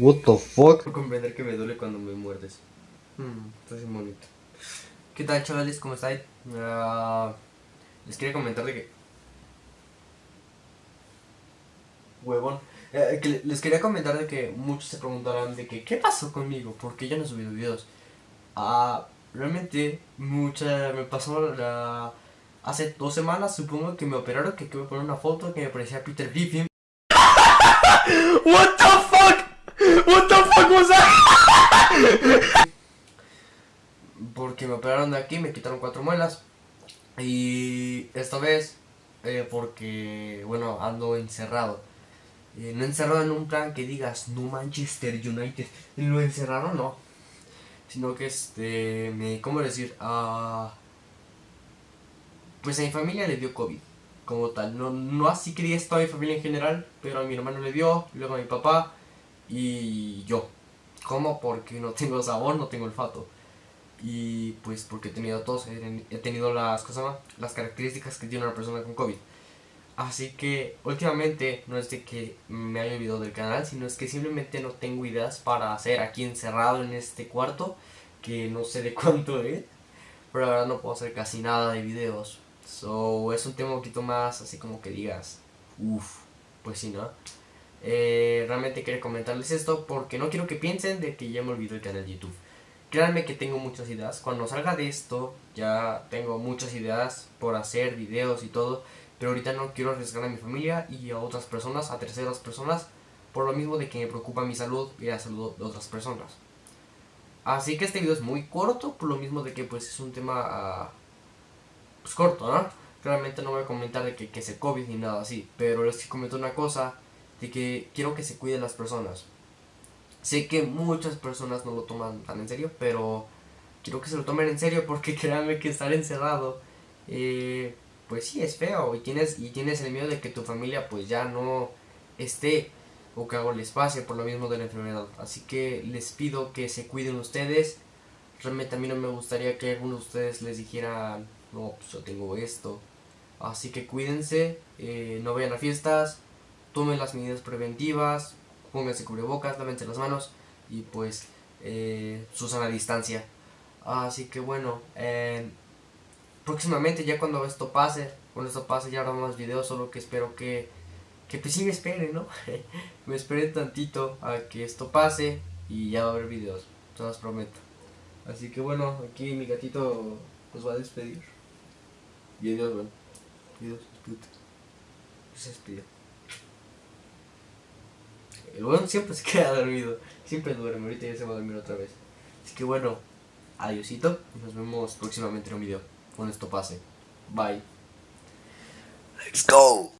What the fuck? Puedo comprender que me duele cuando me muerdes. Hmm, estás bien bonito. ¿Qué tal, chavales? ¿Cómo estáis? Ah, les quería comentar de que. Huevón. Eh, que les quería comentar de que muchos se preguntarán de que ¿qué pasó conmigo? Porque yo no he subido videos. Ah, realmente mucha me pasó la hace dos semanas supongo que me operaron que quiero poner una foto que me parecía Peter Griffin. What the fuck? What the fuck was that? Porque me operaron de aquí, me quitaron cuatro muelas. Y esta vez eh, porque bueno ando encerrado. Eh, no encerrado en un plan que digas no Manchester United. Lo encerraron no. Sino que este me cómo decir ah pues a mi familia le dio COVID, como tal. No, no así quería esto a mi familia en general, pero a mi hermano le dio, luego a mi papá y yo. ¿Cómo? Porque no tengo sabor, no tengo olfato. Y pues porque he tenido tos, he tenido las, cosas, las características que tiene una persona con COVID. Así que últimamente no es de que me haya olvidado del canal, sino es que simplemente no tengo ideas para hacer aquí encerrado en este cuarto, que no sé de cuánto es, pero la verdad no puedo hacer casi nada de videos. So, es un tema un poquito más así como que digas, uff, pues sí, ¿no? Eh, realmente quería comentarles esto porque no quiero que piensen de que ya me olvidó el canal de YouTube. Créanme que tengo muchas ideas. Cuando salga de esto, ya tengo muchas ideas por hacer videos y todo. Pero ahorita no quiero arriesgar a mi familia y a otras personas, a terceras personas, por lo mismo de que me preocupa mi salud y la salud de otras personas. Así que este video es muy corto, por lo mismo de que pues es un tema ah, pues, corto, ¿no? Claramente no voy a comentar de que, que se COVID ni nada así, pero les comento una cosa, de que quiero que se cuiden las personas. Sé que muchas personas no lo toman tan en serio, pero quiero que se lo tomen en serio porque créanme que estar encerrado, eh, pues sí, es feo y tienes, y tienes el miedo de que tu familia pues ya no esté o que algo les pase por lo mismo de la enfermedad. Así que les pido que se cuiden ustedes. Realmente a mí no me gustaría que algunos de ustedes les dijeran no, pues yo tengo esto. Así que cuídense, eh, no vayan a fiestas, tomen las medidas preventivas, pónganse cubrebocas, lávense las manos y pues eh, a la distancia. Así que bueno, eh, próximamente ya cuando esto pase, cuando esto pase ya habrá más videos, solo que espero que, que pues sí me esperen, ¿no? me esperen tantito a que esto pase y ya va a haber videos, se los prometo. Así que bueno, aquí mi gatito nos va a despedir. Y adiós, bueno. Adiós, puta. Se despidió. El bueno siempre se queda dormido. Siempre duerme. Ahorita ya se va a dormir otra vez. Así que bueno, adiósito. Nos vemos próximamente en un video. Cuando esto pase. Bye. Let's go.